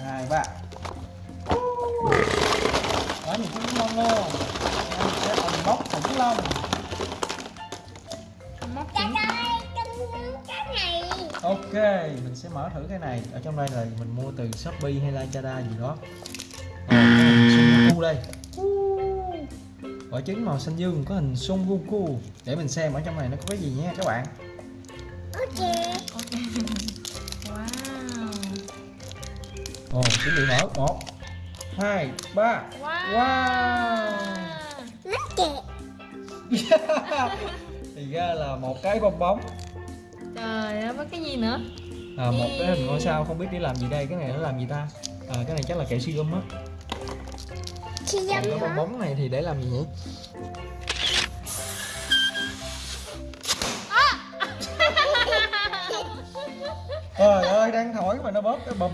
hai bạn. Đó những cái mono em sẽ còn móc khủng long. Móc khủng ok mình sẽ mở thử cái này. Ở trong đây là mình mua từ shopee hay lazada gì đó. Ờ, hình đây. Quả trứng màu xanh dương có hình son goku để mình xem ở trong này nó có cái gì nhé các bạn. Ok ồ chuẩn bị mở. Một hai ba. Wow, wow. Kẹt. thì ra là một cái bong bóng. Trời ơi có cái gì nữa? À, một cái hình ngôi sao không biết để làm gì đây. Cái này nó làm gì ta? À, cái này chắc là kẹo si gum á dâm cái bong bóng này thì để làm gì nhỉ trời ơi đang thổi mà nó bóp cái bùm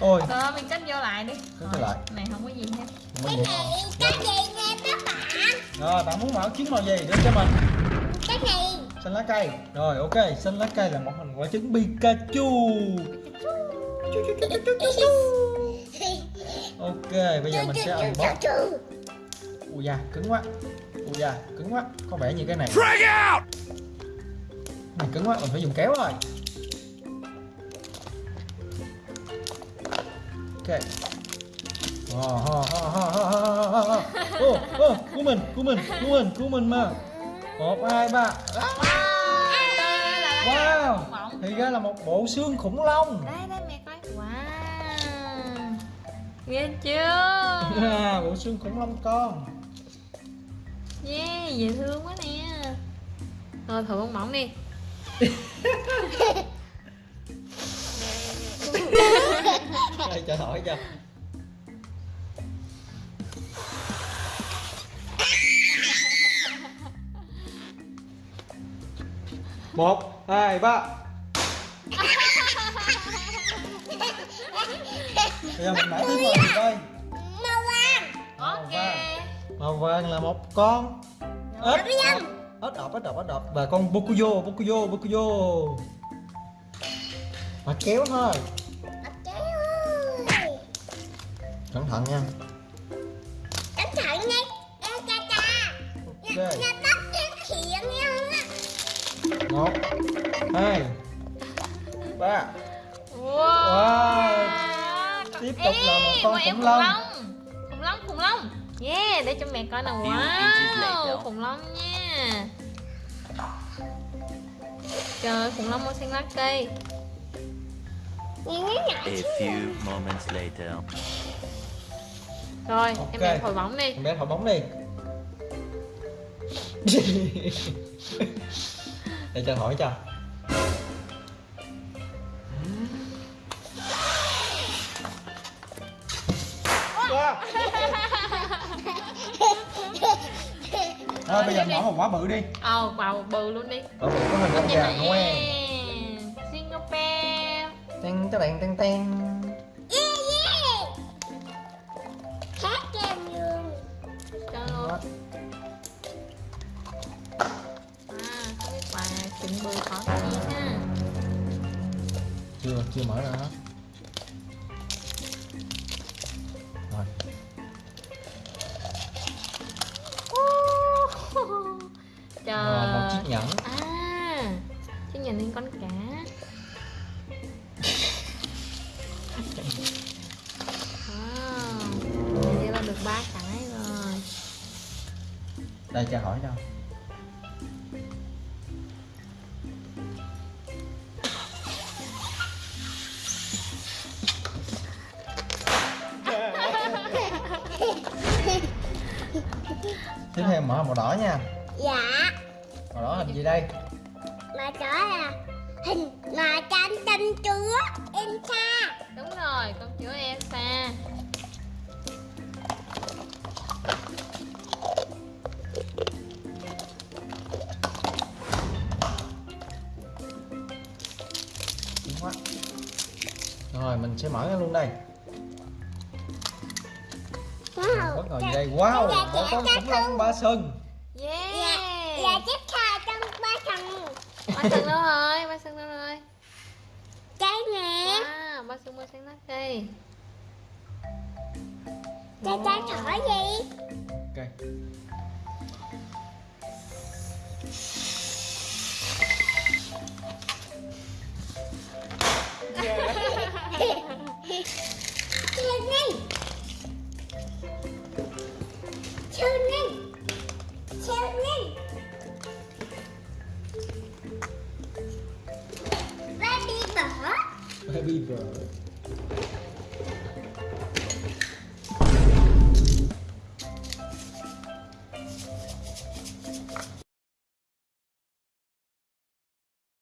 ôi. Rồi thôi mình cất vô lại đi. Cất vô lại. này không có gì hết. Cái gì này, cái gì nè các bạn? rồi bạn muốn mở trứng màu gì đưa cho mình? Cái này. xanh lá cây. Rồi ok xanh lá cây là một hình quả trứng Pikachu. Ok bây giờ mình sẽ unbox. Ui da cứng quá. Ui da cứng quá. Có vẻ như cái này. Này cứng quá mình phải dùng kéo rồi ok. Ồ, ho, ho, ho, ho, ho, ho, ho. Ô, ô, cứu mình, cứu mình, cứu mình, cứu mình mà. Một hai ba. Wow, thì ra là một bộ xương khủng long. Đây đây mẹ coi. Wow. Ghê chưa? À, Bộ xương khủng long con. Yeah dễ thương quá nè. Rồi thử bong bóng đi cho hỏi cho. Một hai ba. Bây giờ mình thứ màu gì đây Màu vàng. ok. Màu vàng. Là một con ếch. ếch độc ếch độc ếch độc và con bokuyo bokuyo bokuyo mà kéo thôi cẩn thận nha Cẩn thận nha. Ê cha cha. Nhà tóc cái hiện nha. một hai ba wow, Wow. Tiếp tục là một con khủng long. khủng long khủng long yeah để cho mẹ coi nào wow khủng long nha trời khủng long màu xanh lá cây A few moments later. Rồi Ok. em em thổi bóng đi. Em bé thổi bóng đi. Để cho thổi cho. Wow. Rồi bây giờ mở một quả bự đi. Ờ vào bự luôn đi. Quả bự có hình con gà Noel Singapore Tên tên tên tên luôn à chuẩn bị khó gì ha? Chưa, chưa mở ra hết. Rồi. Trời. Một chiếc nhẫn. À chiếc nhẫn lên con cá Đây cho hỏi cho Tiếp theo mở màu đỏ nha Dạ. Màu đỏ hình gì đây? Mà đó là hình mà tranh tranh chúa Elsa. đúng rồi con chứa quá. Rồi mình sẽ mở nó luôn đây. Wow. Bất ngờ gì đây? Wow, một dạ, con khủng long ba sừng yeah Dạ, dạ tiếp theo trong ba thằng ba sừng đâu rồi? Ba sừng đâu rồi? Cái nè. wow ba sừng màu xanh lá cây Cha cha thỏ gì? siêu God.